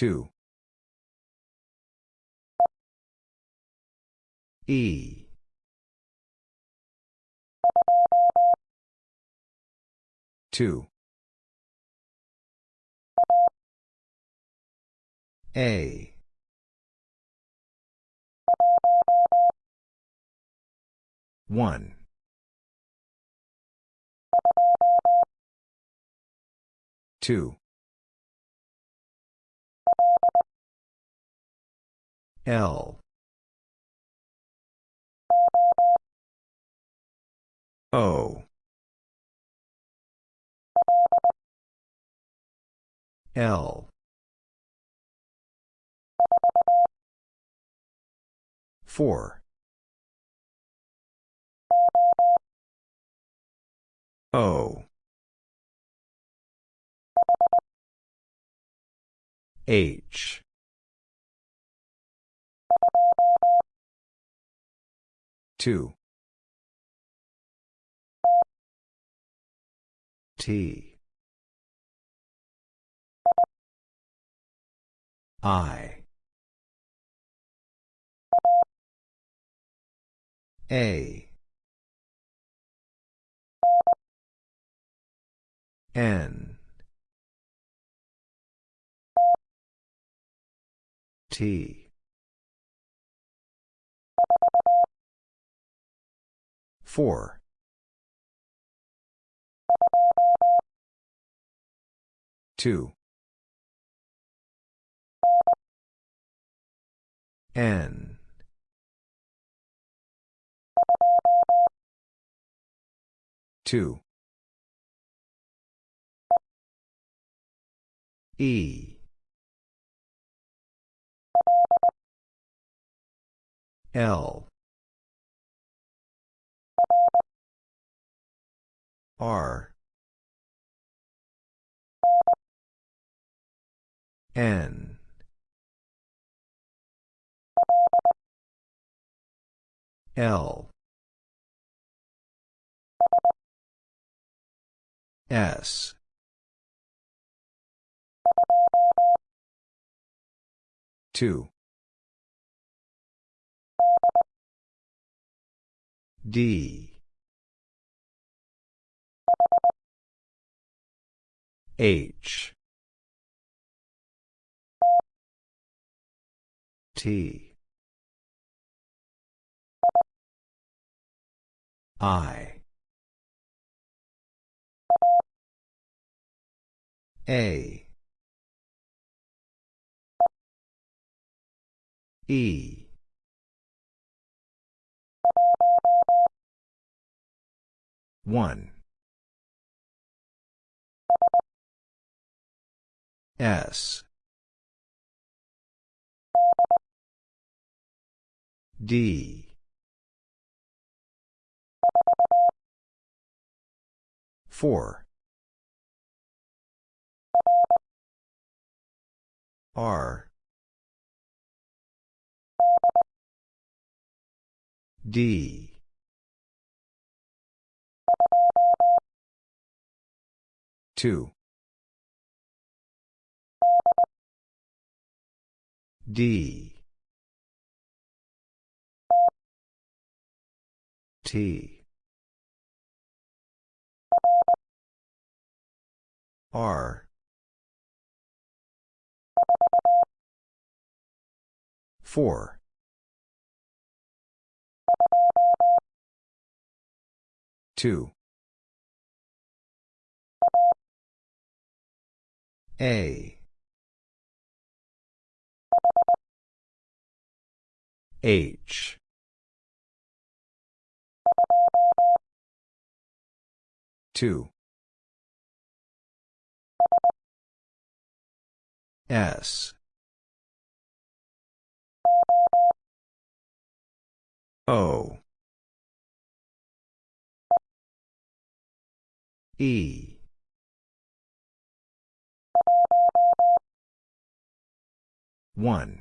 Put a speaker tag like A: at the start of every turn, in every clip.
A: Two. E. Two. A. One. Two. L. O. L. Four. O. H. Two. T. I. A. N. T. Four. Two. N. Two. E. L. R. N. L. S. Two. D. H. T. I. A. E. One. S. D. Four. R. D. Two. D. T. R. Four. Two. A. H. Two. S. O. E. One.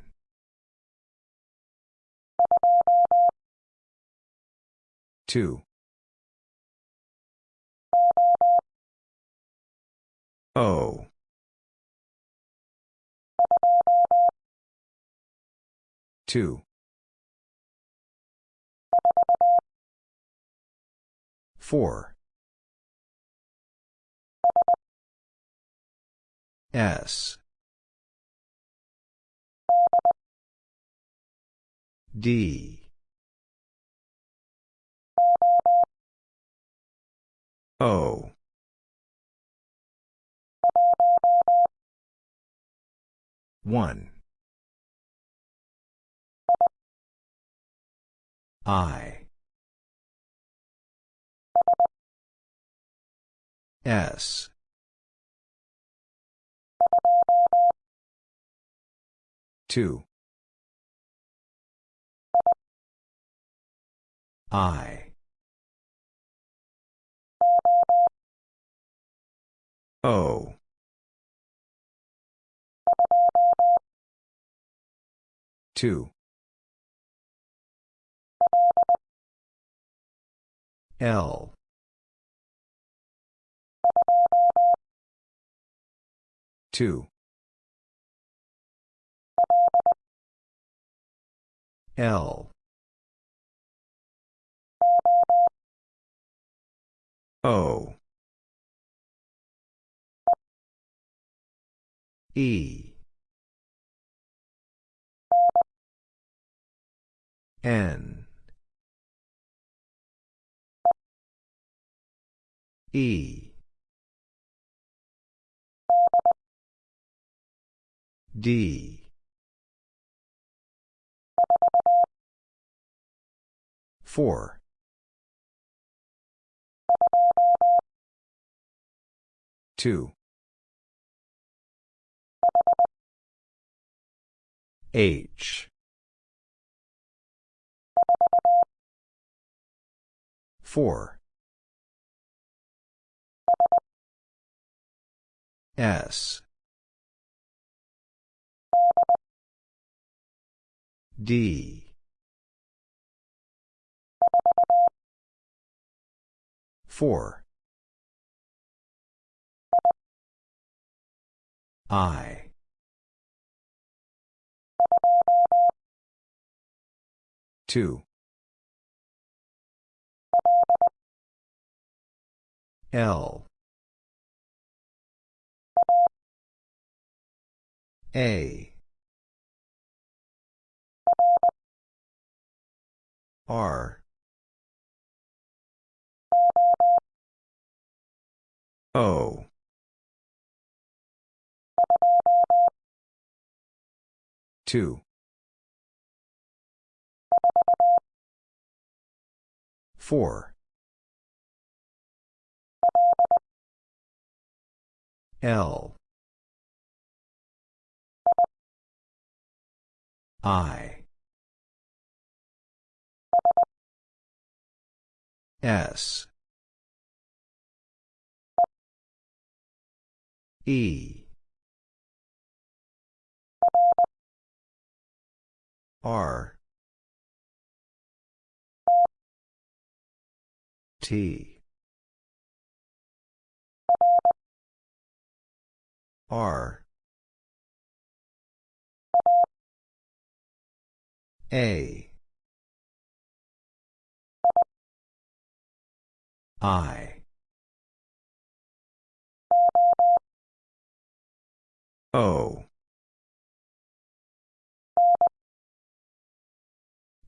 A: Two. O. 2. 4. S. D. O. One. I. S. Two. I. O. Two. L. Two. L. O. E. N. E. D. Four. Two. H. Four. S. D. Four. I. Two. L. A. R. O. Two. Four. L. I. S. E. R. T. R. A. I. O.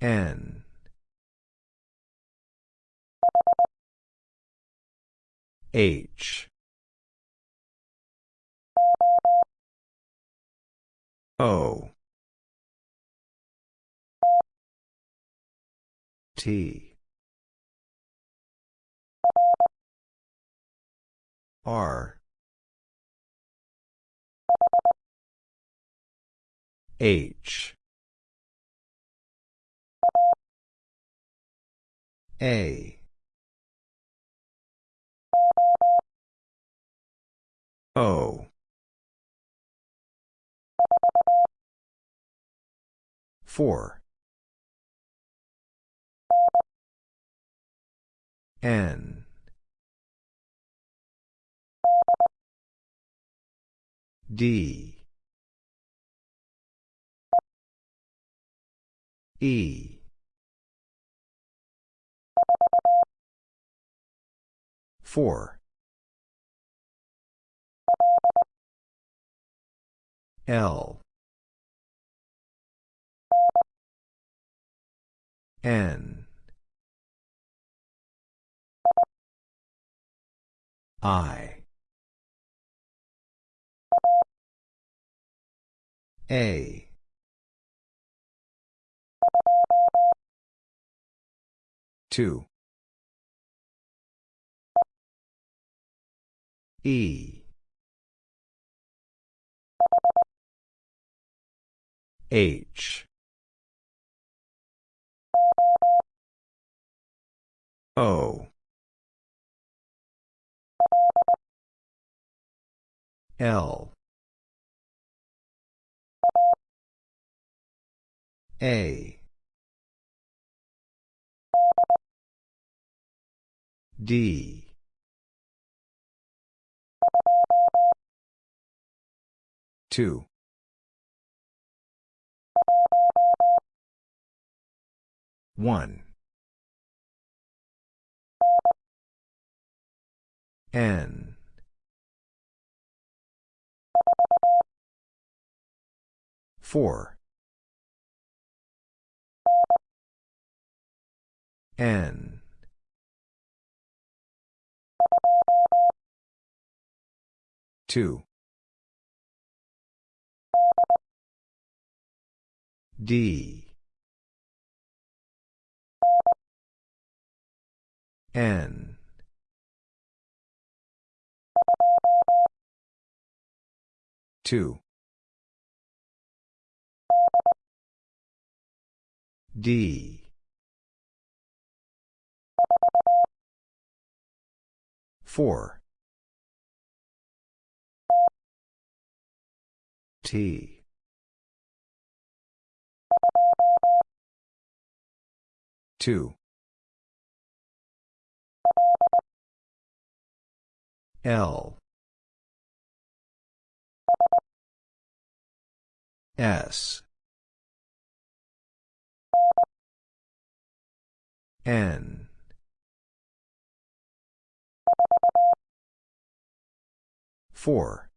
A: N. H. O. T. R. H. A. O. Four. N. D. E. Four. L. N. I. A. Two. E. H. O. L. A. D. Two. One. N. Four. N. Two. D. N. Two. D. Four. T. Two. L. S. N. Four.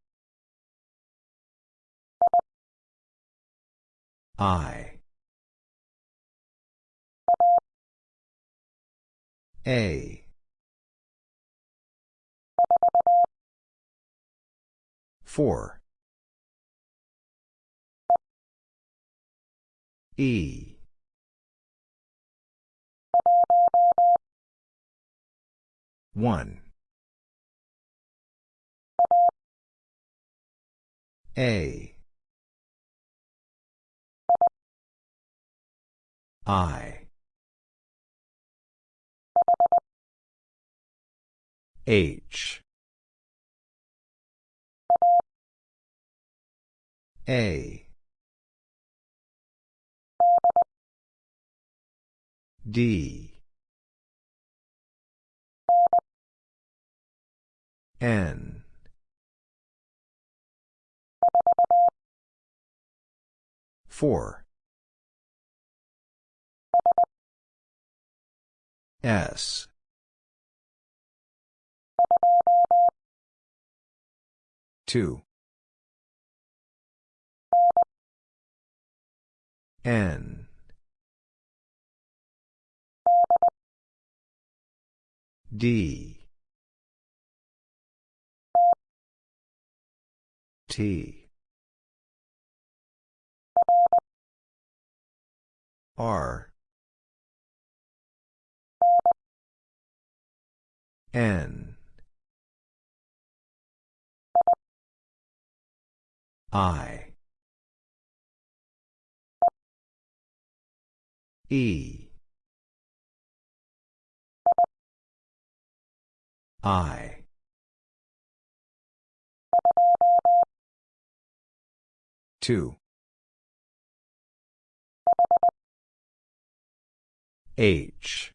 A: I. A. Four. E. One. A. I. H. A. D. N. Four. S. Two. N. D. T. R. N. I. E. I. Two. H.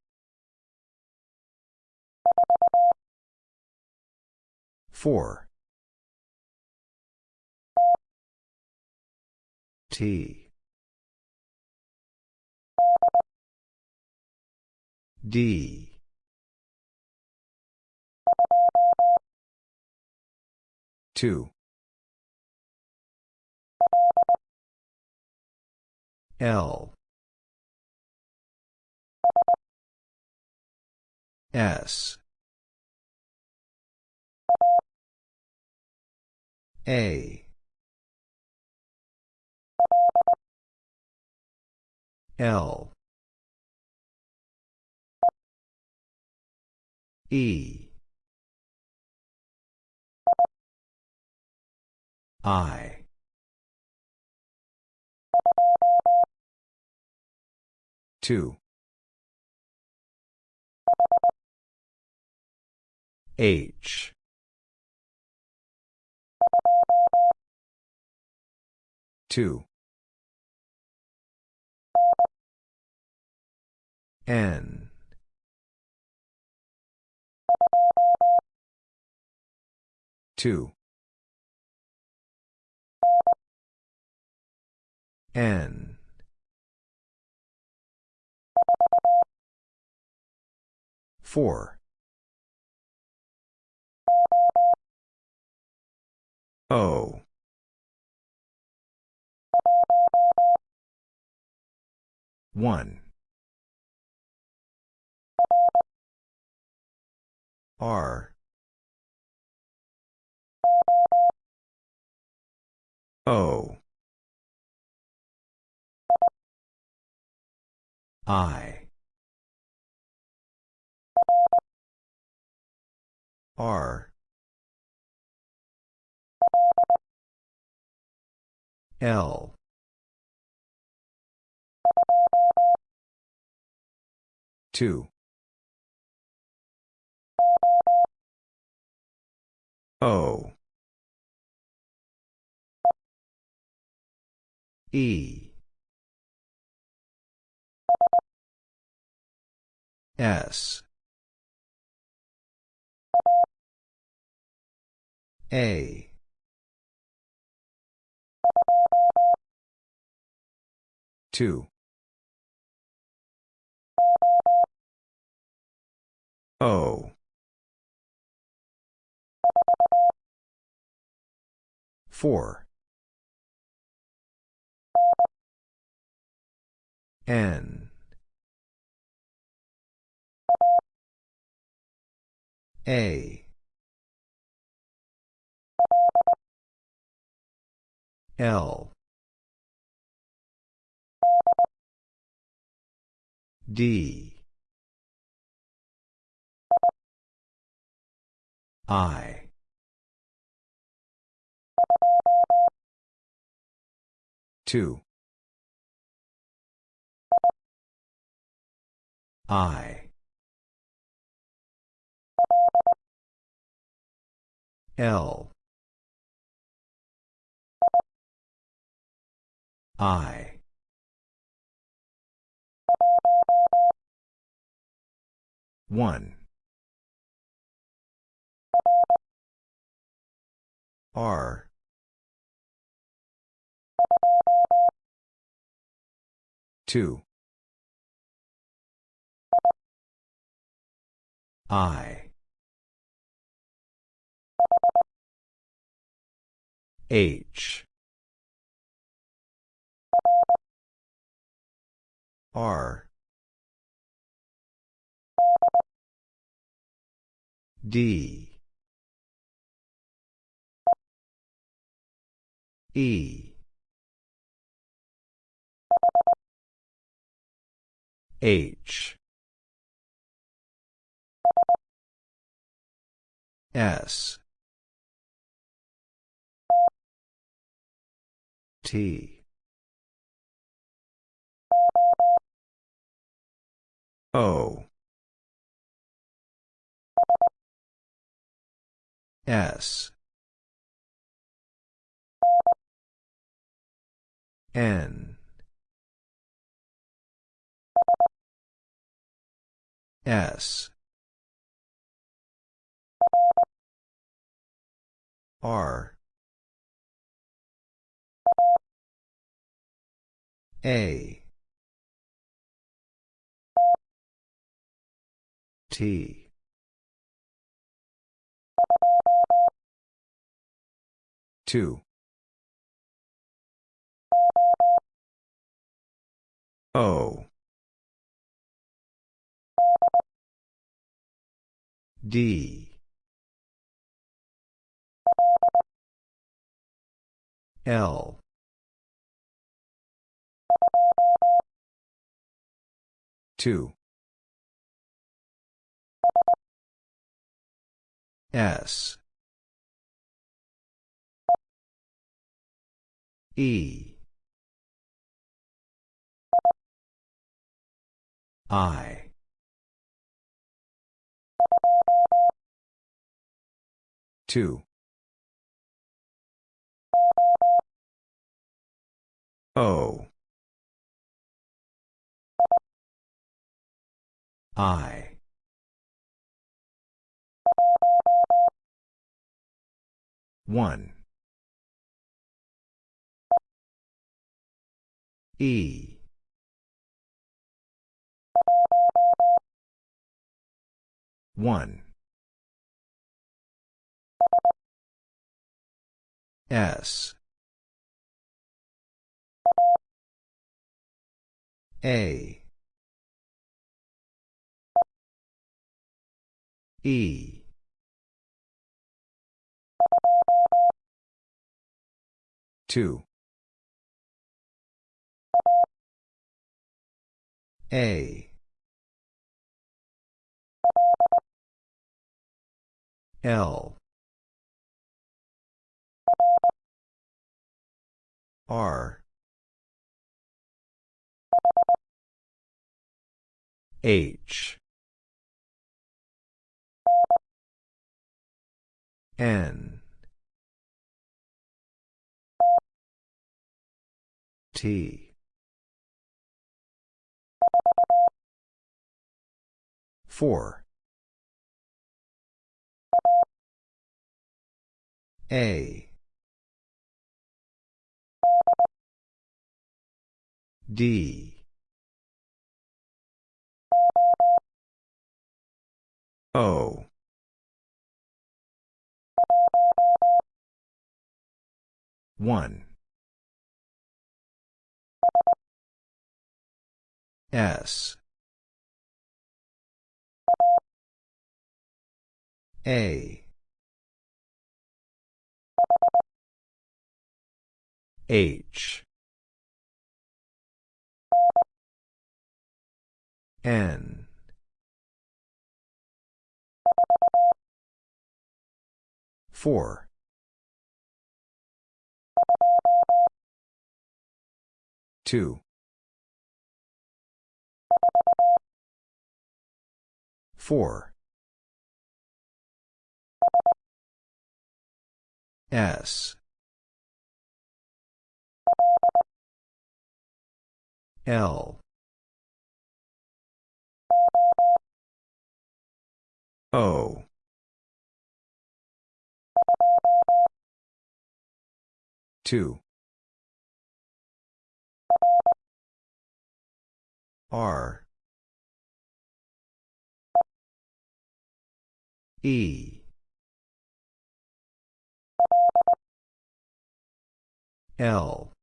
A: Four. T. D. Two. L. S. A. L. E. I. Two. H. Two. N. Two. N. Four. O. One. R. O. I. R. L. Two. O. E. S. A. Two. O. Four. N. A. L. D. I. Two. I. L. I. One. R. Two. I. H. R. D. E. H. S. T. O. S. N. S. R. A. T. Two. O. D. L. Two. S. E. I. Two. O. I. One. E. One. S. A. E. Two. A. L. R. H. N. T. Four. A. D. O. One. S. A. H. N. Four. Two. Four. S. L. O. Two. R. E. L.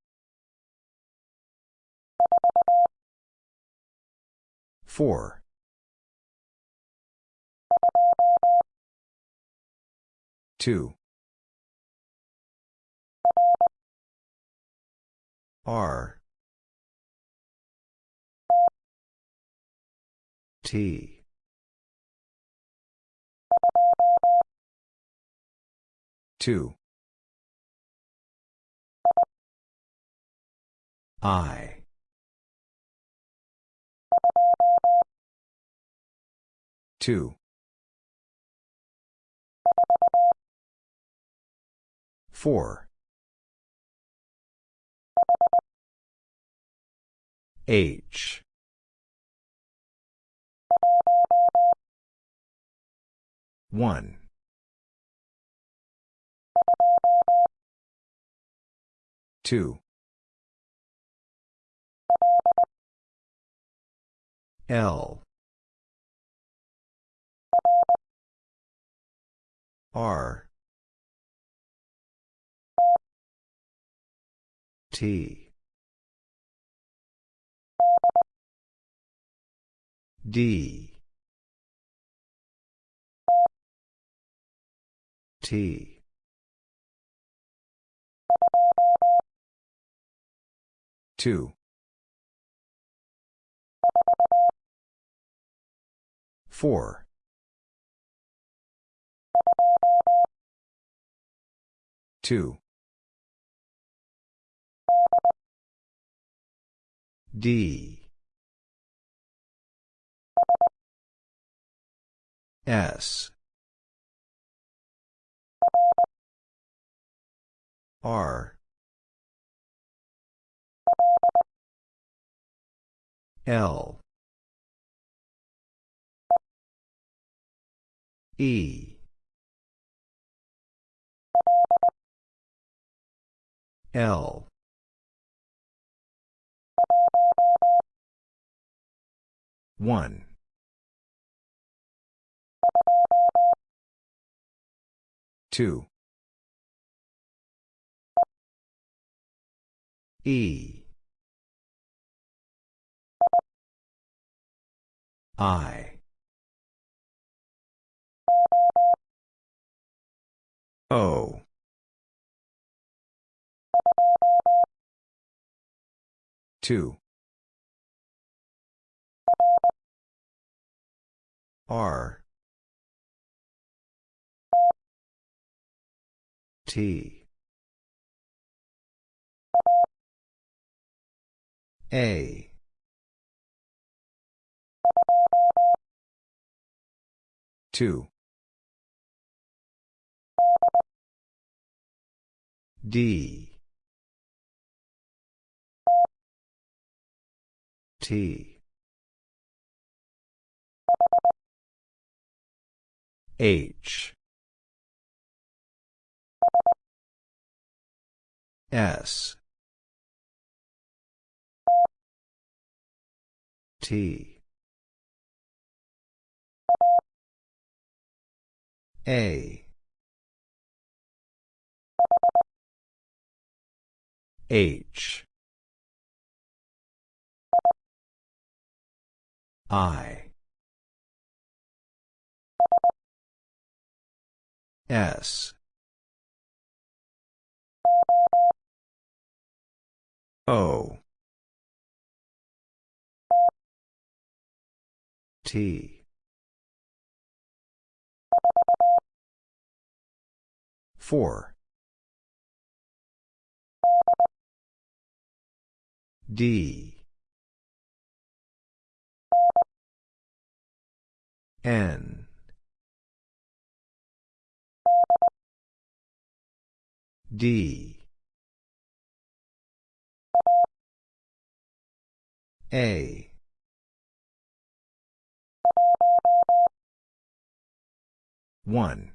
A: Four. Two. R. T. Two. I. Two. Four. H. One. Two. L. R. T. D. T. Two four. Two. D. S. R L. E. L. One. Two. E I. O. Two. R. T. A two. D. T. H. S. T A. H. I. S. O. T four. D. N. D. A. One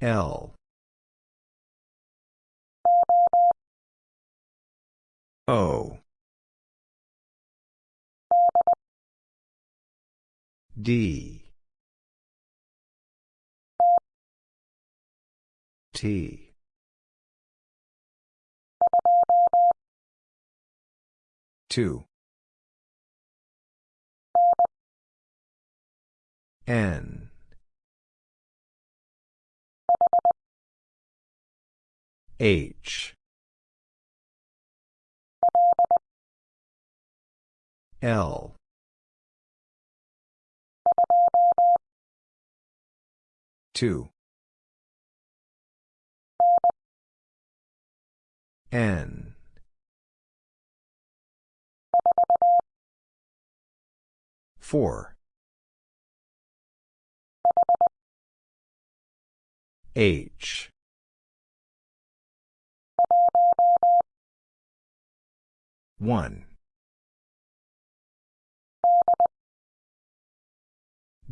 A: L. O. D. T. Two. N H. L. Two. N. Four. H one.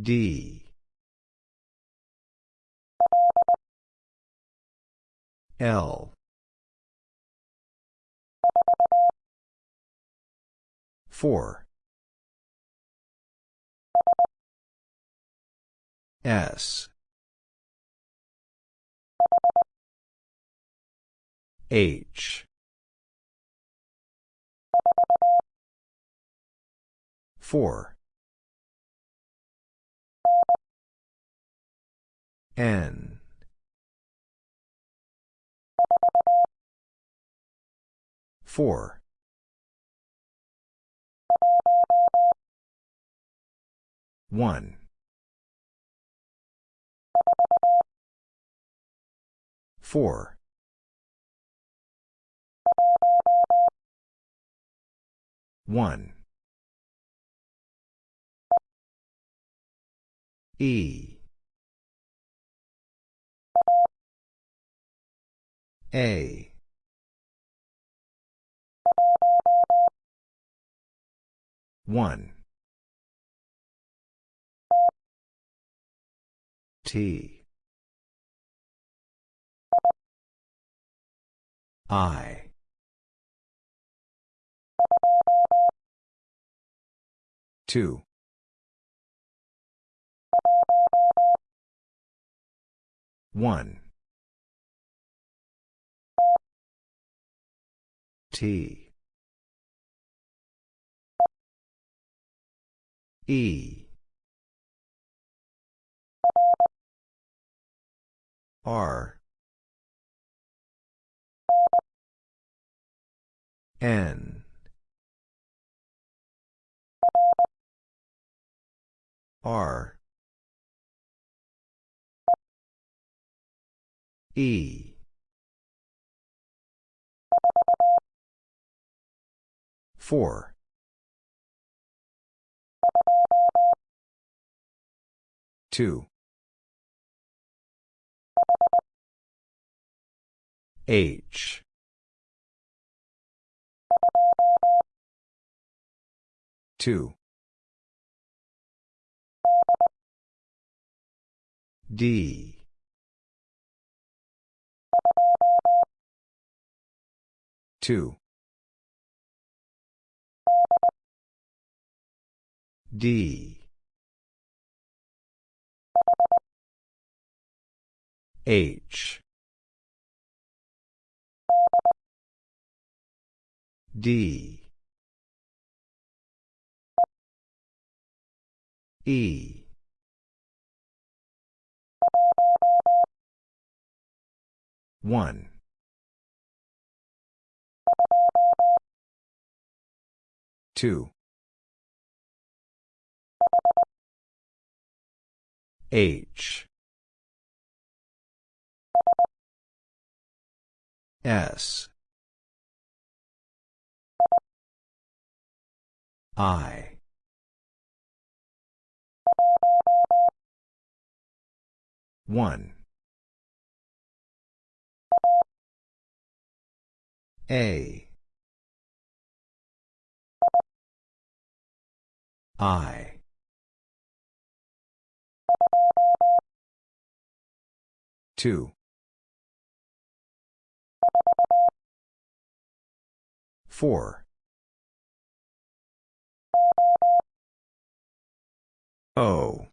A: D. L. Four. S. H 4 N Four. One. Four. One. E. A. One. T. I. Two. One. T. E. R. N. R. E. Four. Two. H. Two. D. Two. D. H. D. E. One. Two. H. S. I. One. A. I. Two. Four. O.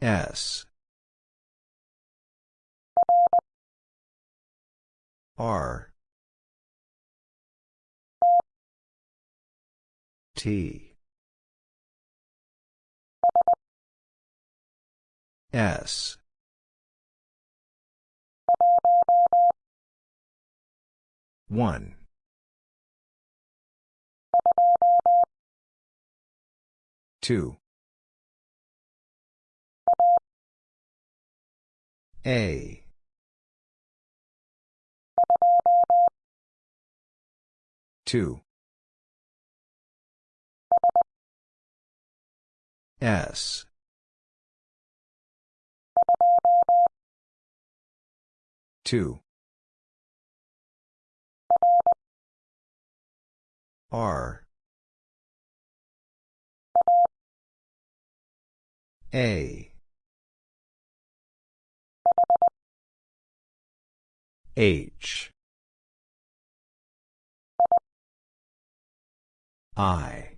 A: S. R. T. S. One. Two. A. Two. S. Two. R. A. H. I.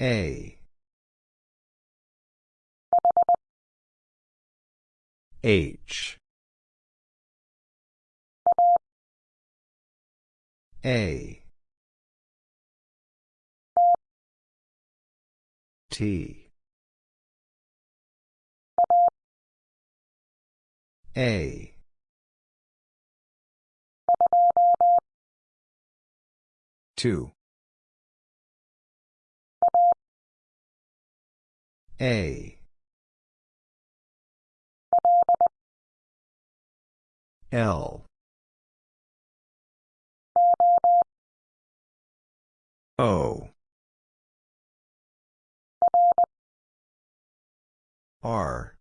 A: A. H. A. T. A. Two. A. L. O. R.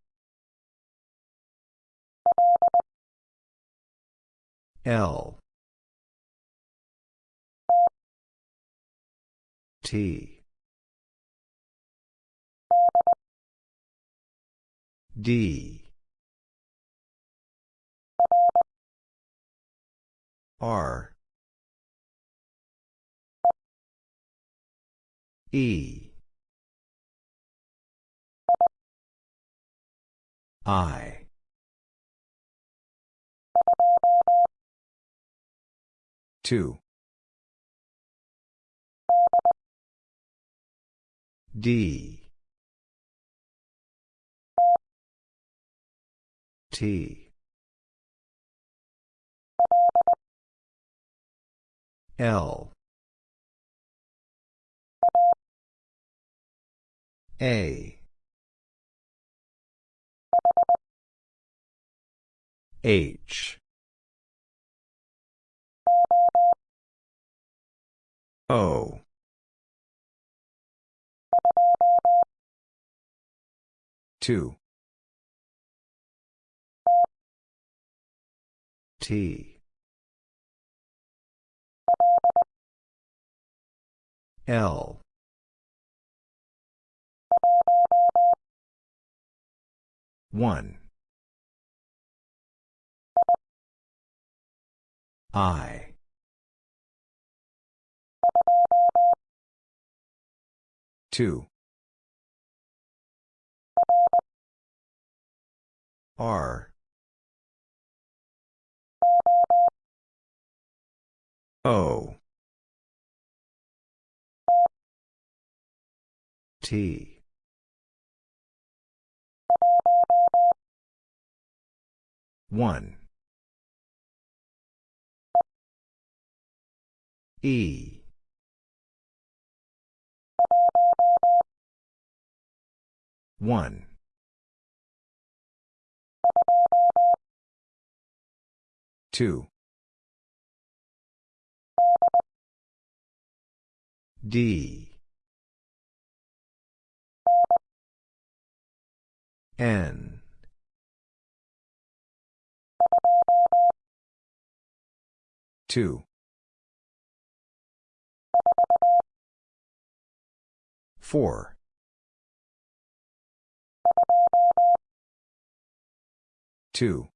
A: L. T. D. R. E. I. Two. D. T. L. A. H. O. Two. T. L. One. I. Two. R. O. T. One. E. One. Two. D. N. Two. Four. Two.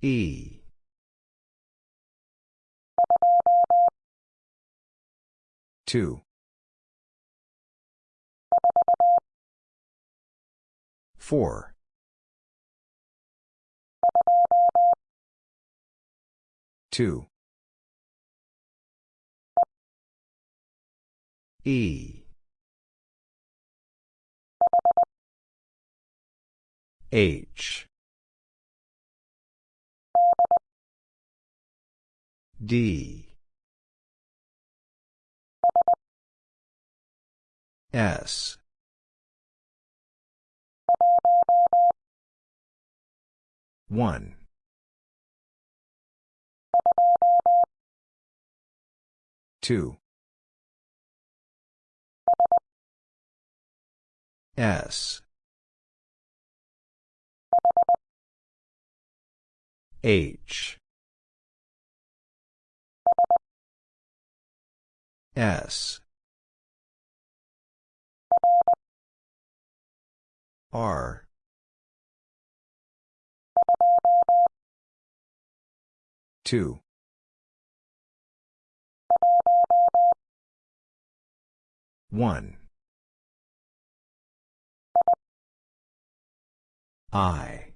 A: E. Two. Four. Two. E. H. D. S. One. Two. S. H. S. R. Two. 1. I.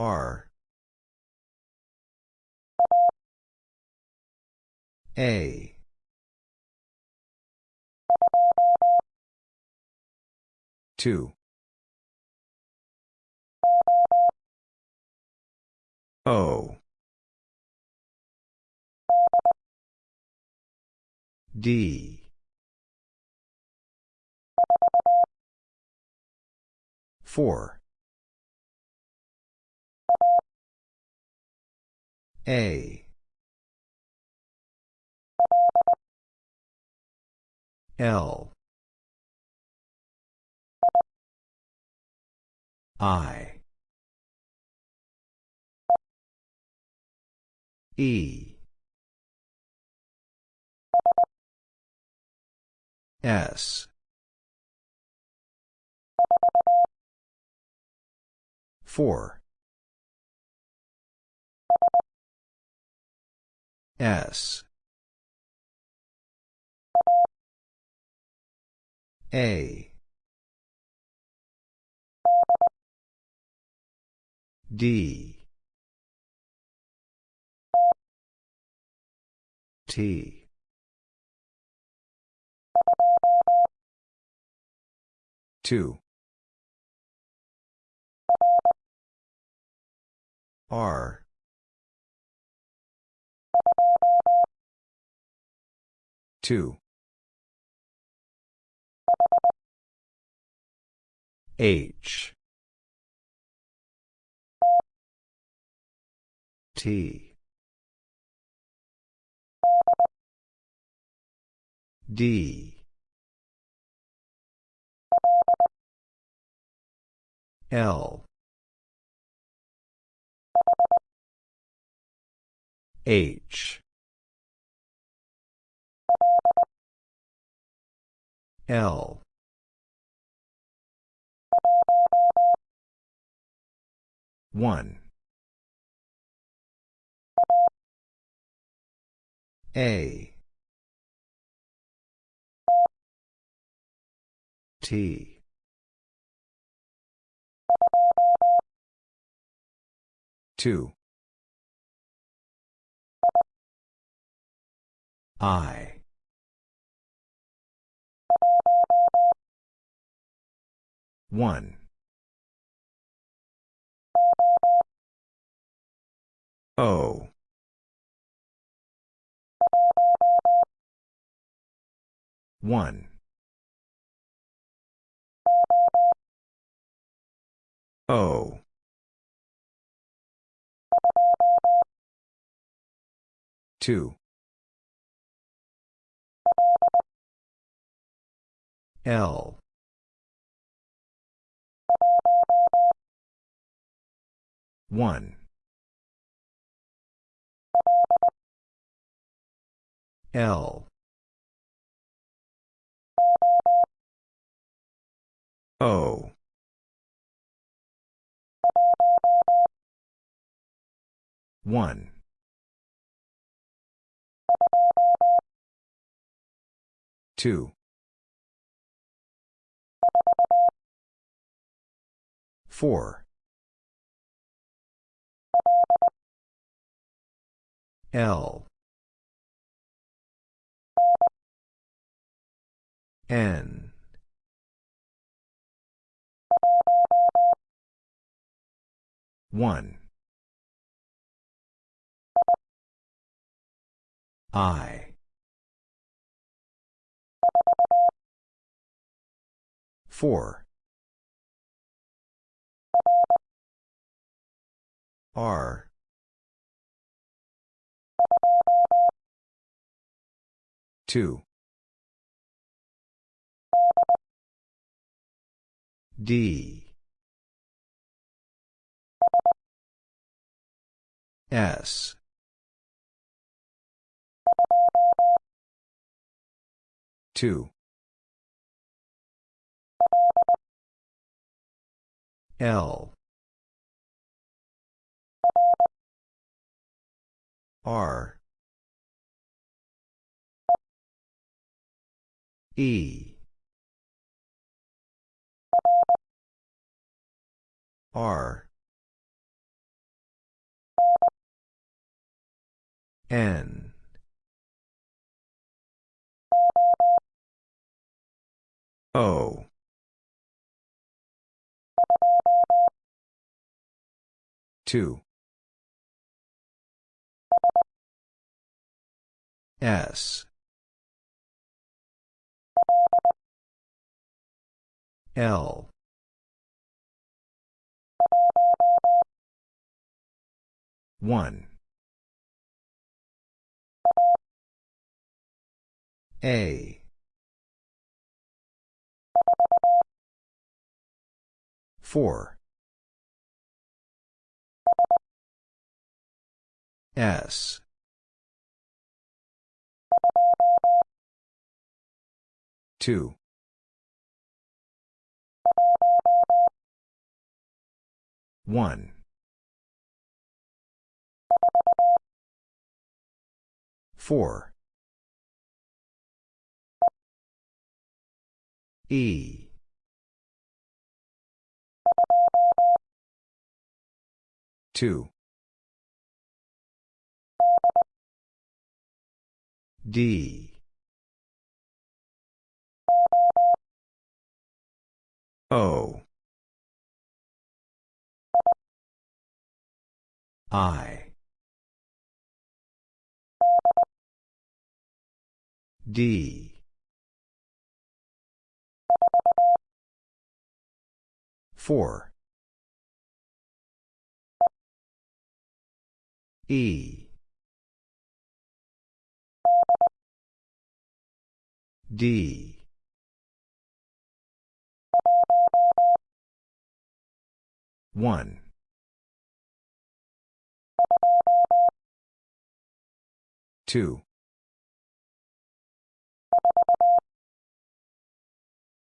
A: R. A. Two. O. D. Four. A. L. I. E. S. Four. S. A. D. T. Two. R. Two. H. T. D. L. H. L. One. A. T. Two. I. One. O. One. O. Two. L. One. L. O. One. Two. Four. L. N. One. I. Four. R. Two. D. S. Two. L. R. E. R. N. O. Two. S. L. One. A. Four. S. Two. One. Four. E. Two. D. O. I. D. Four. E. D. One. Two.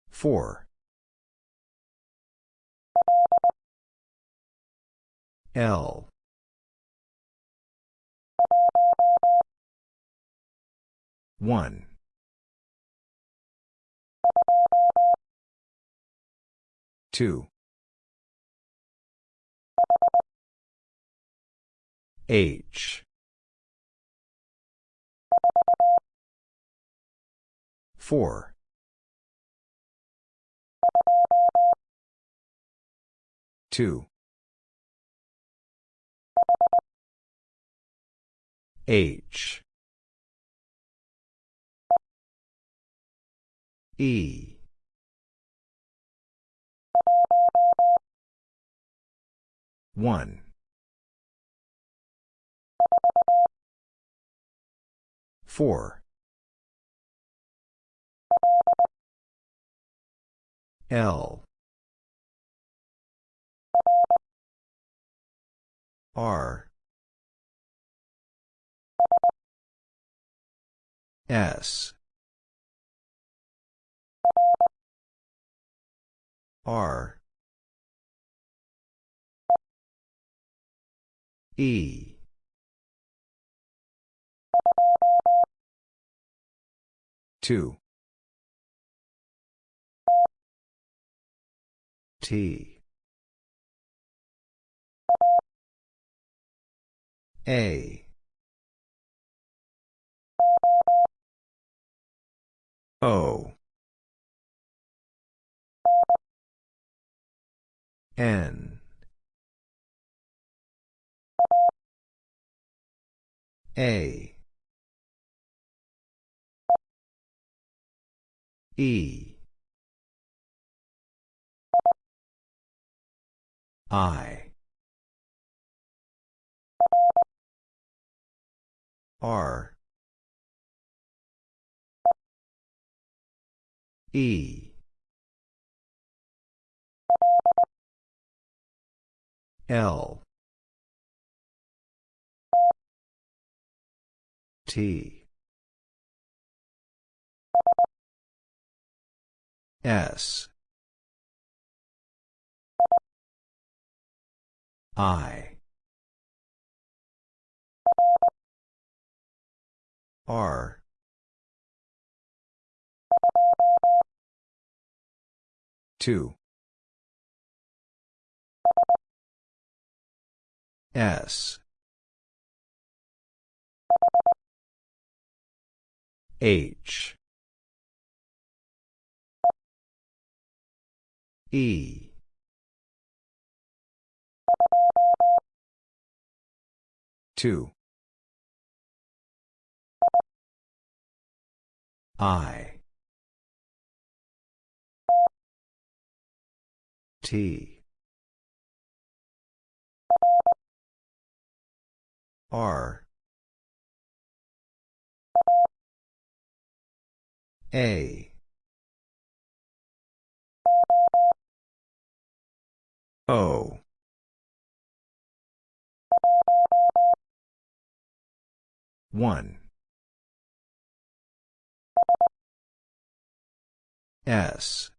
A: Four. L. One. Two. H. Four. Two. H. E. One. Four. L. R. S. R. E. Two. T. A. O. N. A. E. I. R. E. L. T. S. I. R. Two. S. H. E. Two. I. T. R. A. O. One. S.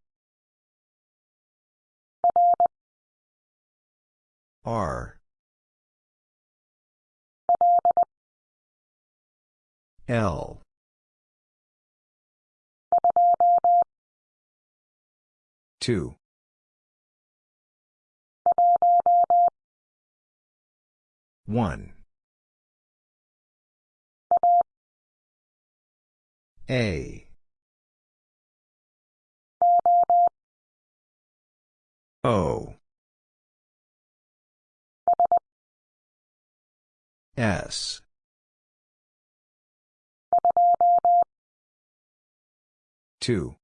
A: R. L. Two. One. A. O. S. Two.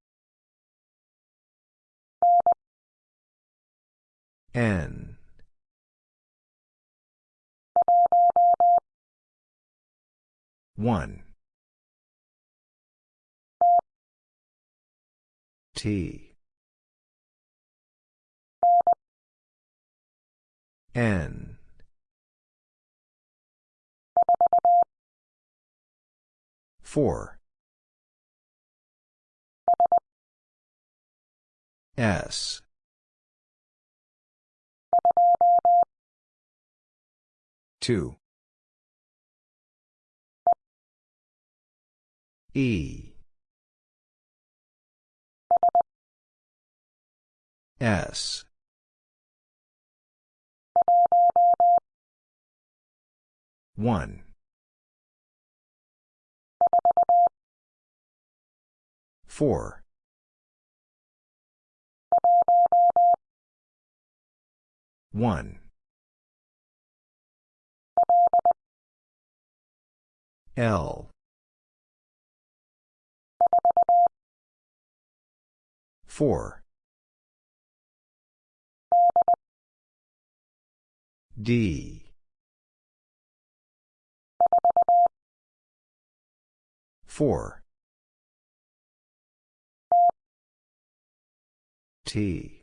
A: N. One. T. N. Four. S. Two. E. S. One. Four. One. L. Four. D. Four. T.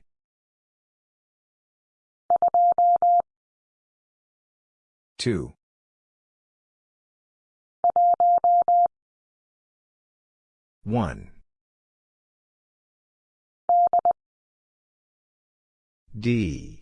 A: Two. One. D.